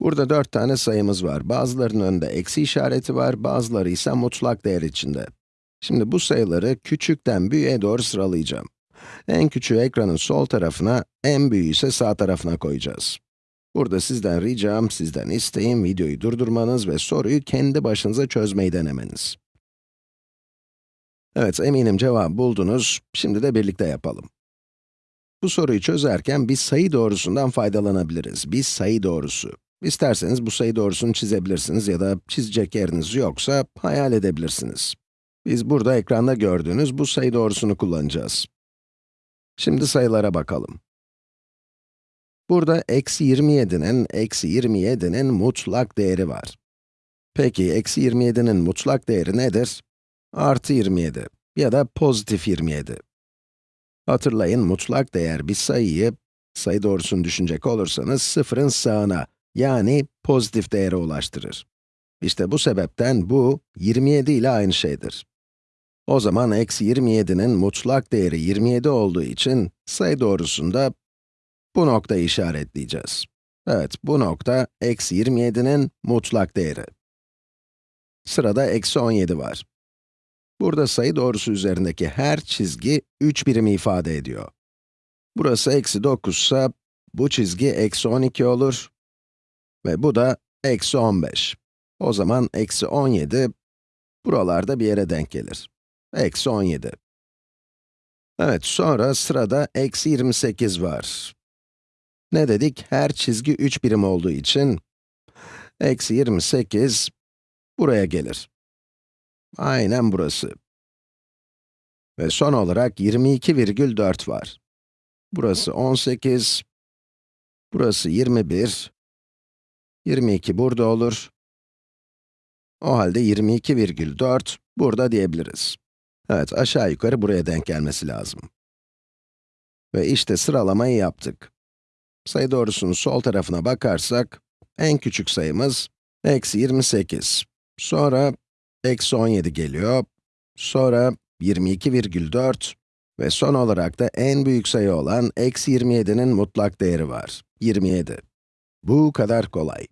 Burada 4 tane sayımız var. Bazılarının önünde eksi işareti var, bazıları ise mutlak değer içinde. Şimdi bu sayıları küçükten büyüğe doğru sıralayacağım. En küçüğü ekranın sol tarafına, en büyüğü ise sağ tarafına koyacağız. Burada sizden ricam, sizden isteğim videoyu durdurmanız ve soruyu kendi başınıza çözmeyi denemeniz. Evet, eminim cevabı buldunuz. Şimdi de birlikte yapalım. Bu soruyu çözerken bir sayı doğrusundan faydalanabiliriz. Bir sayı doğrusu. İsterseniz bu sayı doğrusunu çizebilirsiniz ya da çizecek yeriniz yoksa hayal edebilirsiniz. Biz burada ekranda gördüğünüz bu sayı doğrusunu kullanacağız. Şimdi sayılara bakalım. Burada eksi 27'nin, eksi 27'nin mutlak değeri var. Peki, eksi 27'nin mutlak değeri nedir? Artı 27 ya da pozitif 27. Hatırlayın, mutlak değer bir sayıyı, sayı doğrusunu düşünecek olursanız, sıfırın sağına, yani pozitif değere ulaştırır. İşte bu sebepten bu, 27 ile aynı şeydir. O zaman eksi 27'nin mutlak değeri 27 olduğu için, sayı doğrusunda bu noktayı işaretleyeceğiz. Evet, bu nokta, eksi 27'nin mutlak değeri. Sırada eksi 17 var. Burada sayı doğrusu üzerindeki her çizgi 3 birimi ifade ediyor. Burası eksi 9 ise, bu çizgi eksi 12 olur ve bu da eksi 15. O zaman eksi 17, buralarda bir yere denk gelir. Eksi 17. Evet, sonra sırada eksi 28 var. Ne dedik? Her çizgi 3 birim olduğu için, eksi 28 buraya gelir. Aynen burası. Ve son olarak 22,4 var. Burası 18, burası 21, 22 burada olur. O halde 22,4 burada diyebiliriz. Evet, aşağı yukarı buraya denk gelmesi lazım. Ve işte sıralamayı yaptık. Sayı doğrusunun sol tarafına bakarsak, en küçük sayımız eksi 28. Sonra eksi 17 geliyor. Sonra 22,4 ve son olarak da en büyük sayı olan eksi 27'nin mutlak değeri var. 27. Bu kadar kolay.